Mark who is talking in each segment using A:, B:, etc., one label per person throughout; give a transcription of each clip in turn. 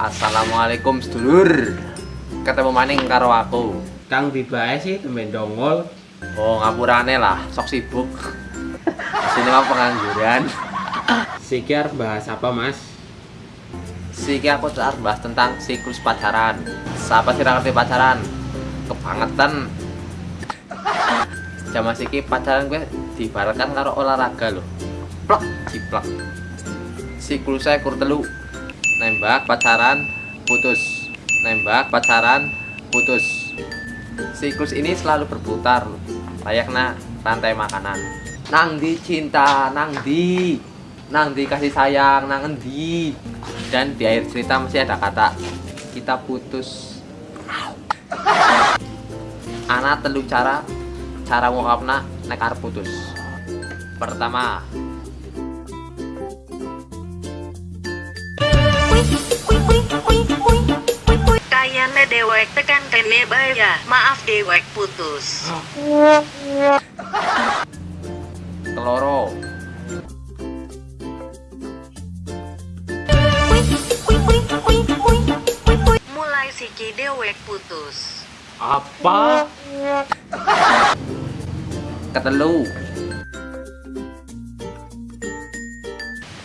A: Assalamualaikum sedulur. Ketemu maning karo aku.
B: Kang dibae sih temen dongol.
A: Oh, ngapurane lah, sok sibuk. Sini mah pengangguran.
B: Siki arep bahas apa, Mas?
A: Siki aku harus bahas tentang siklus pacaran. Siapa sih ngerti pacaran? Kebangetan. Zaman siki pacaran gue diibaratkan karo olahraga loh. Plok, jiplak. Siklusnya kur telu. Nembak, pacaran, putus. Nembak, pacaran, putus. Siklus ini selalu berputar. Layaknya rantai makanan. Nang di cinta, nang di nang di kasih sayang, nang endi. Dan di akhir cerita masih ada kata kita putus. Anak telu cara cara ngungkapna nek arep putus. Pertama,
C: Kayane dewek tekan kene bae ya. Maaf dewek putus.
A: keloro,
C: Mulai siki dewek putus.
B: Apa?
A: ketelu,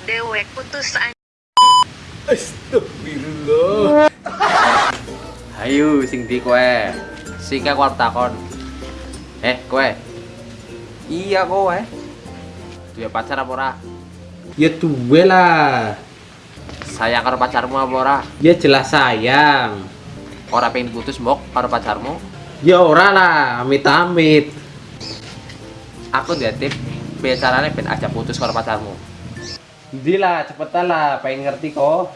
C: Dewek putus an
B: Astagfirullah.
A: Ayo sing di kowe. Sing aku arep takon. Eh, kowe. Iya kowe. Duwe pacar apa ora?
B: Ya duwe lah.
A: Sayang karo pacarmu apa ora?
B: Ya jelas sayang.
A: Ora pengen putus mbok karo pacarmu?
B: Ya ora lah, amit-amit.
A: Aku ndek tip carane ben aja putus karo pacarmu.
B: Ndi lah, cepetan lah, pengen ngerti kok.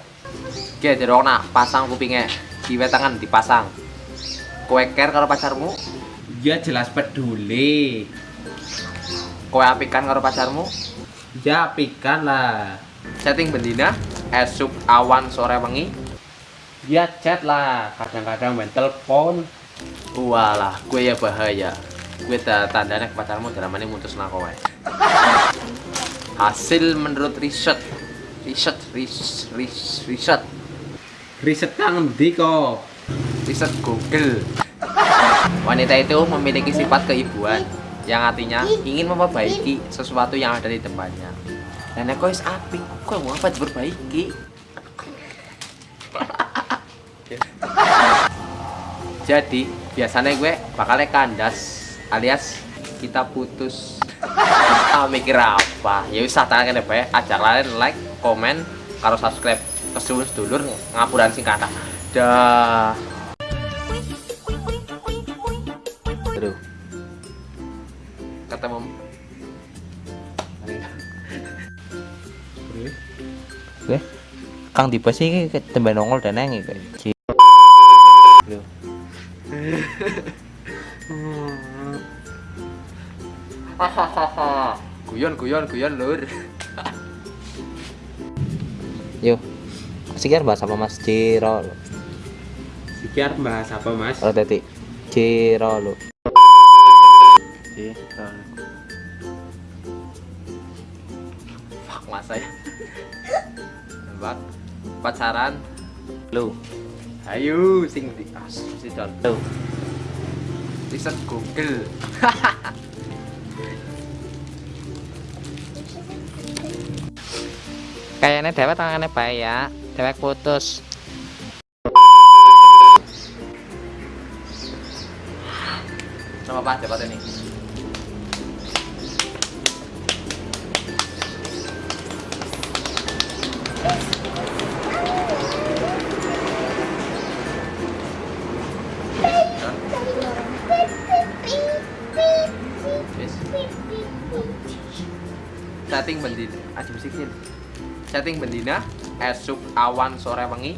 A: Oke, jadi nak pasang kupingnya kiwe tangan dipasang. Kowe care karo pacarmu?
B: Ya jelas peduli.
A: Kowe apikan karo pacarmu?
B: Ya apikan lah.
A: Setting bendina, esuk awan sore wengi.
B: Ya chat lah, kadang-kadang main telepon.
A: Walah, gue ya bahaya. Gue ta tandanya ke pacarmu dalam ini mutus nak kowe. Hasil menurut riset, riset, ris, ris, riset,
B: Riset kang ndi kok?
A: riset Google. Wanita itu memiliki sifat keibuan yang artinya ingin memperbaiki sesuatu yang ada di depannya. Dan kok is api, kok mau apa diperbaiki? Jadi biasanya gue bakalnya kandas alias kita putus. Ah mikir apa? Ya wis tangan kene bae, ajak lain like, komen, karo subscribe. Kesuwun sedulur ngapuran sing kata. Dah. Aduh. Ketemu. Gue Kang Dipa sih tembe nongol dan nangis kayak. Hahaha. Guyon guyon guyon lur. Yo. Sekian bahasa apa Mas Ciro.
B: Siki arep bahas apa, Mas?
A: Kalau tadi Ciro lo. Ciro. Fuck mas saya. Tembak pacaran lu. Ayo sing di as si Don. Lu. Riset Google. Kayaknya dewek tangannya baik ya. Dewek putus. Nama apa dapat ini? Setting bendina, aja. Setting bendina, esuk awan sore wengi.